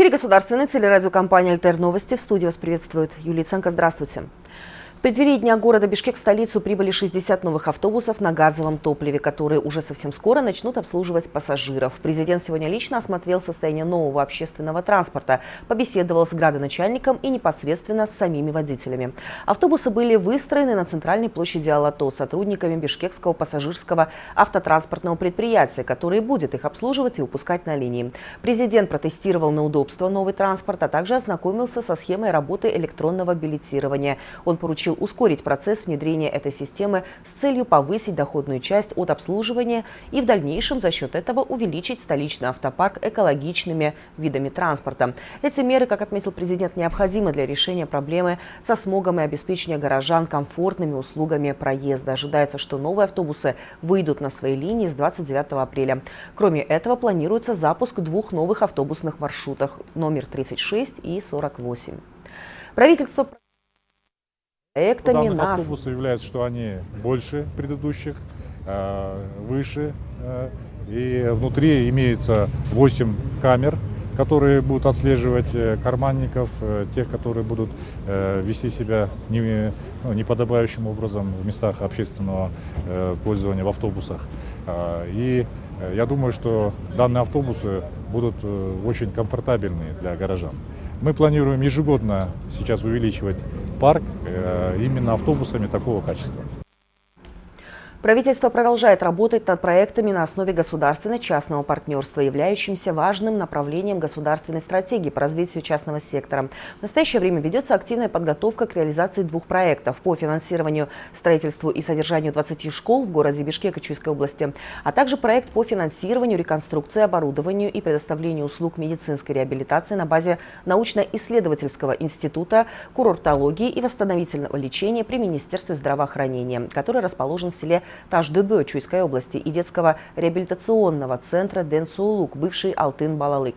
Эфире государственной телерадиокомпания «Альтер Новости». В студии вас приветствует Юлия Ценко. Здравствуйте. В преддверии Дня города Бишкек в столицу прибыли 60 новых автобусов на газовом топливе, которые уже совсем скоро начнут обслуживать пассажиров. Президент сегодня лично осмотрел состояние нового общественного транспорта, побеседовал с градоначальником и непосредственно с самими водителями. Автобусы были выстроены на центральной площади Алато сотрудниками Бишкекского пассажирского автотранспортного предприятия, которое будет их обслуживать и выпускать на линии. Президент протестировал на удобство новый транспорт, а также ознакомился со схемой работы электронного билетирования. Он поручил поручил ускорить процесс внедрения этой системы с целью повысить доходную часть от обслуживания и в дальнейшем за счет этого увеличить столичный автопарк экологичными видами транспорта. Эти меры, как отметил президент, необходимы для решения проблемы со смогом и обеспечения горожан комфортными услугами проезда. Ожидается, что новые автобусы выйдут на свои линии с 29 апреля. Кроме этого, планируется запуск двух новых автобусных маршрутов номер 36 и 48. Правительство проектами. У данных автобусов является, что они больше предыдущих, э, выше. Э, и внутри имеется 8 камер, которые будут отслеживать э, карманников, тех, которые будут вести себя не, ну, неподобающим образом в местах общественного пользования в автобусах. И я думаю, что данные автобусы будут очень комфортабельны для горожан. Мы планируем ежегодно сейчас увеличивать парк э, именно автобусами такого качества. Правительство продолжает работать над проектами на основе государственно-частного партнерства, являющимся важным направлением государственной стратегии по развитию частного сектора. В настоящее время ведется активная подготовка к реализации двух проектов по финансированию, строительству и содержанию 20 школ в городе Бишкек и Чуйской области, а также проект по финансированию, реконструкции, оборудованию и предоставлению услуг медицинской реабилитации на базе научно-исследовательского института курортологии и восстановительного лечения при Министерстве здравоохранения, который расположен в селе Таш-Дыбы Чуйской области и детского реабилитационного центра Дэн Суулук, бывший Алтын-Балалык.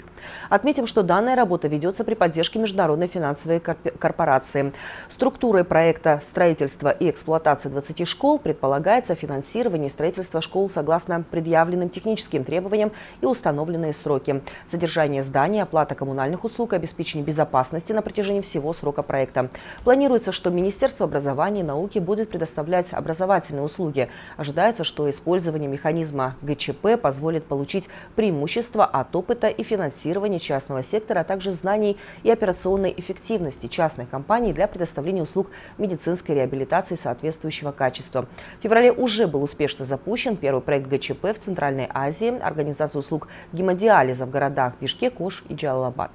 Отметим, что данная работа ведется при поддержке Международной финансовой корпорации. Структурой проекта строительства и эксплуатации 20 школ предполагается финансирование строительства школ согласно предъявленным техническим требованиям и установленные сроки. Содержание здания, оплата коммунальных услуг, обеспечение безопасности на протяжении всего срока проекта. Планируется, что Министерство образования и науки будет предоставлять образовательные услуги, Ожидается, что использование механизма ГЧП позволит получить преимущество от опыта и финансирования частного сектора, а также знаний и операционной эффективности частных компаний для предоставления услуг медицинской реабилитации соответствующего качества. В феврале уже был успешно запущен первый проект ГЧП в Центральной Азии, организация услуг гемодиализа в городах Бишкек, Ош и Джалалабад.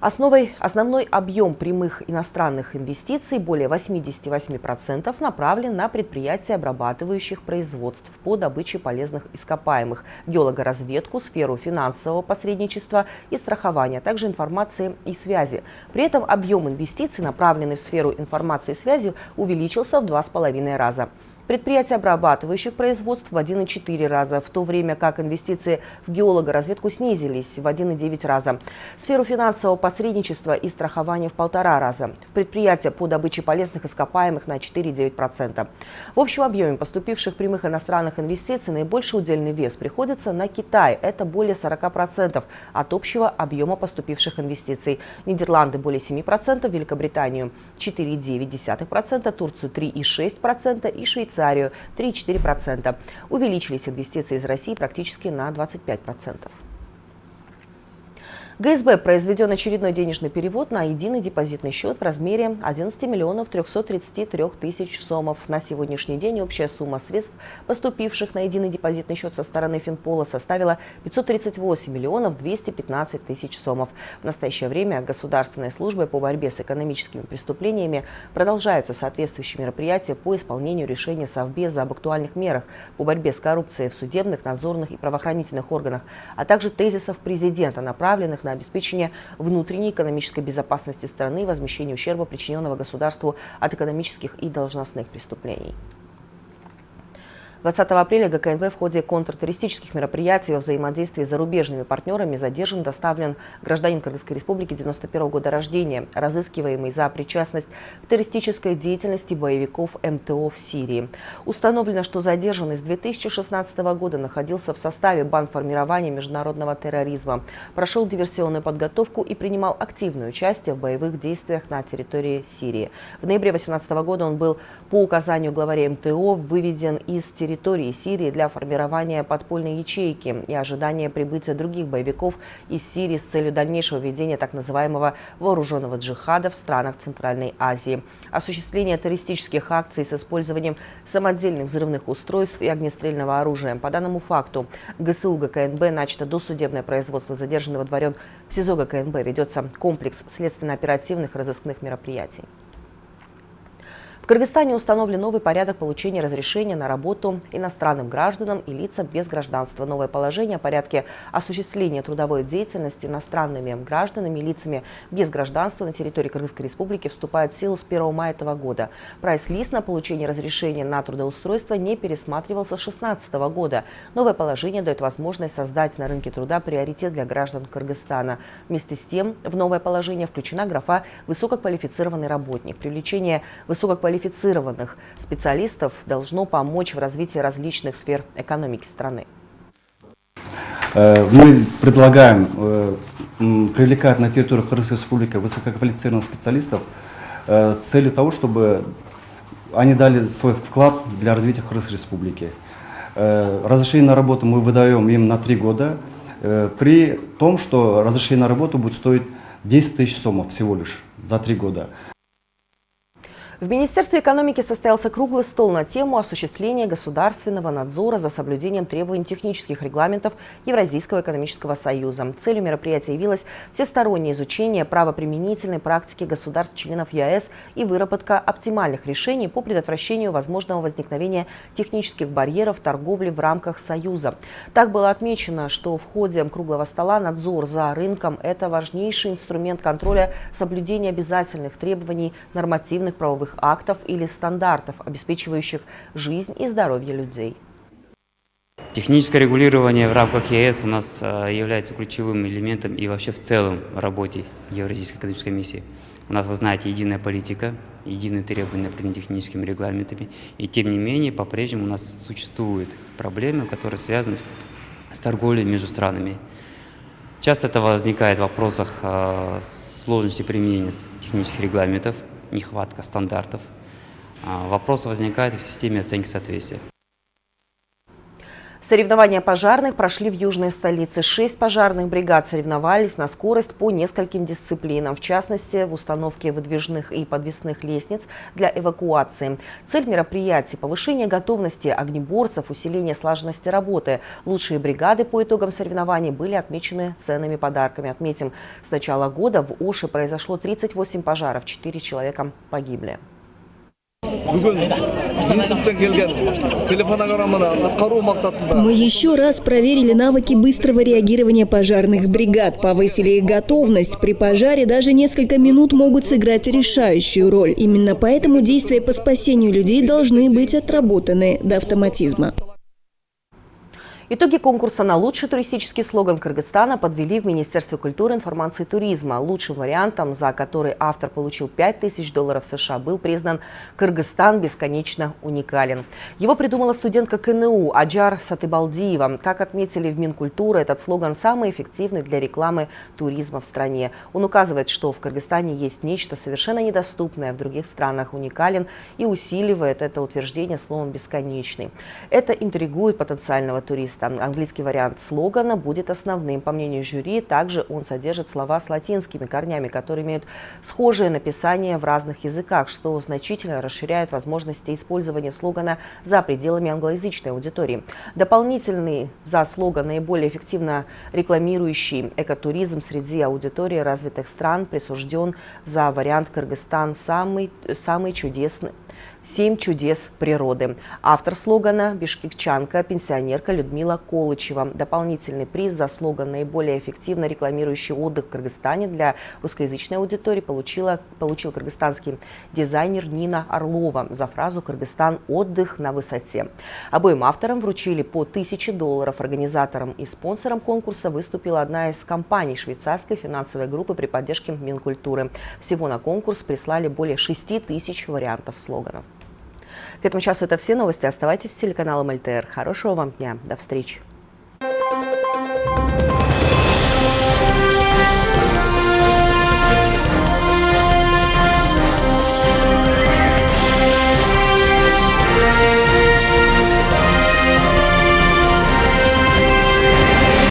Основой, основной объем прямых иностранных инвестиций, более 88%, направлен на предприятия, обрабатывающих производств по добыче полезных ископаемых, геологоразведку, сферу финансового посредничества и страхования, также информации и связи. При этом объем инвестиций, направленный в сферу информации и связи, увеличился в два с половиной раза. Предприятия, обрабатывающих производств в 1,4 раза, в то время как инвестиции в геологоразведку снизились в 1,9 раза. Сферу финансового посредничества и страхования в полтора раза. В предприятия по добыче полезных ископаемых на 4,9%. В общем объеме поступивших прямых иностранных инвестиций наибольший удельный вес приходится на Китай. Это более 40% от общего объема поступивших инвестиций. Нидерланды более 7%, Великобританию 4,9%, Турцию 3,6% и Швейцарию Швейцарию 3-4%. Увеличились инвестиции из России практически на 25%. ГСБ произведен очередной денежный перевод на единый депозитный счет в размере 11 миллионов 333 тысяч сомов. На сегодняшний день общая сумма средств, поступивших на единый депозитный счет со стороны Финпола, составила 538 миллионов 215 тысяч сомов. В настоящее время государственной службой по борьбе с экономическими преступлениями продолжаются соответствующие мероприятия по исполнению решения Совбеза об актуальных мерах по борьбе с коррупцией в судебных, надзорных и правоохранительных органах, а также тезисов президента, направленных на обеспечение внутренней экономической безопасности страны и возмещение ущерба, причиненного государству от экономических и должностных преступлений. 20 апреля ГКНБ в ходе контртеррористических мероприятий во взаимодействии с зарубежными партнерами задержан доставлен гражданин Кыргызской республики 91 года рождения, разыскиваемый за причастность к террористической деятельности боевиков МТО в Сирии. Установлено, что задержанный с 2016 года находился в составе бандформирования международного терроризма, прошел диверсионную подготовку и принимал активное участие в боевых действиях на территории Сирии. В ноябре 2018 года он был по указанию главаря МТО выведен из территории территории Сирии для формирования подпольной ячейки и ожидания прибытия других боевиков из Сирии с целью дальнейшего ведения так называемого вооруженного джихада в странах Центральной Азии. Осуществление террористических акций с использованием самодельных взрывных устройств и огнестрельного оружия. По данному факту ГСУ ГКНБ начато досудебное производство задержанного дворен в СИЗО ГКНБ. Ведется комплекс следственно-оперативных разыскных мероприятий. Кыргызстане установлен новый порядок получения разрешения на работу иностранным гражданам и лицам без гражданства. Новое положение о порядке осуществления трудовой деятельности иностранными гражданами и лицами без гражданства на территории Кыргызской республики вступает в силу с 1 мая этого года. Прайс-лист на получение разрешения на трудоустройство не пересматривался с 2016 года. Новое положение дает возможность создать на рынке труда приоритет для граждан Кыргызстана. Вместе с тем в новое положение включена графа «высококвалифицированный работник». Привлечение высококвалифицированных квалифицированных специалистов должно помочь в развитии различных сфер экономики страны. Э, мы предлагаем э, привлекать на территорию Кыргызской республики высококвалифицированных специалистов э, с целью того, чтобы они дали свой вклад для развития Кыргызской республики. Разрешение на работу мы выдаем им на три года, при том, что разрешение на работу будет стоить 10 тысяч сомов всего лишь за три года. В Министерстве экономики состоялся круглый стол на тему осуществления государственного надзора за соблюдением требований технических регламентов Евразийского экономического союза. Целью мероприятия явилось всестороннее изучение правоприменительной практики государств-членов ЕАЭС и выработка оптимальных решений по предотвращению возможного возникновения технических барьеров торговли в рамках Союза. Так было отмечено, что в ходе круглого стола надзор за рынком – это важнейший инструмент контроля соблюдения обязательных требований нормативных правовых правовых актов или стандартов, обеспечивающих жизнь и здоровье людей. Техническое регулирование в рамках ЕС у нас э, является ключевым элементом и вообще в целом работе Евразийской экономической комиссии. У нас, вы знаете, единая политика, единые требования по техническими регламентами. И тем не менее, по-прежнему у нас существуют проблемы, которые связаны с торговлей между странами. Часто это возникает в вопросах э, сложности применения технических регламентов, нехватка стандартов. А, вопросы возникают в системе оценки соответствия. Соревнования пожарных прошли в южной столице. Шесть пожарных бригад соревновались на скорость по нескольким дисциплинам, в частности, в установке выдвижных и подвесных лестниц для эвакуации. Цель мероприятия – повышение готовности огнеборцев, усиление слаженности работы. Лучшие бригады по итогам соревнований были отмечены ценными подарками. Отметим, с начала года в Оше произошло 38 пожаров, 4 человека погибли. Мы еще раз проверили навыки быстрого реагирования пожарных бригад, повысили их готовность. При пожаре даже несколько минут могут сыграть решающую роль. Именно поэтому действия по спасению людей должны быть отработаны до автоматизма. Итоги конкурса на лучший туристический слоган Кыргызстана подвели в Министерстве культуры, информации и туризма. Лучшим вариантом, за который автор получил 5000 долларов США, был признан «Кыргызстан бесконечно уникален». Его придумала студентка КНУ Аджар Сатыбалдиева. Как отметили в Минкультуры, этот слоган самый эффективный для рекламы туризма в стране. Он указывает, что в Кыргызстане есть нечто совершенно недоступное в других странах уникален и усиливает это утверждение словом «бесконечный». Это интригует потенциального туриста текста. Английский вариант слогана будет основным. По мнению жюри, также он содержит слова с латинскими корнями, которые имеют схожее написание в разных языках, что значительно расширяет возможности использования слогана за пределами англоязычной аудитории. Дополнительный за слоган наиболее эффективно рекламирующий экотуризм среди аудитории развитых стран присужден за вариант Кыргызстан самый, самый чудесный «Семь чудес природы». Автор слогана – бишкекчанка, пенсионерка Людмила Колычева. Дополнительный приз за слоган, наиболее эффективно рекламирующий отдых в Кыргызстане для русскоязычной аудитории, получила, получил кыргызстанский дизайнер Нина Орлова за фразу «Кыргызстан – отдых на высоте». Обоим авторам вручили по 1000 долларов. Организатором и спонсором конкурса выступила одна из компаний швейцарской финансовой группы при поддержке Минкультуры. Всего на конкурс прислали более 6 тысяч вариантов слоганов. К этому часу это все новости. Оставайтесь с телеканалом ЛТР. Хорошего вам дня. До встречи.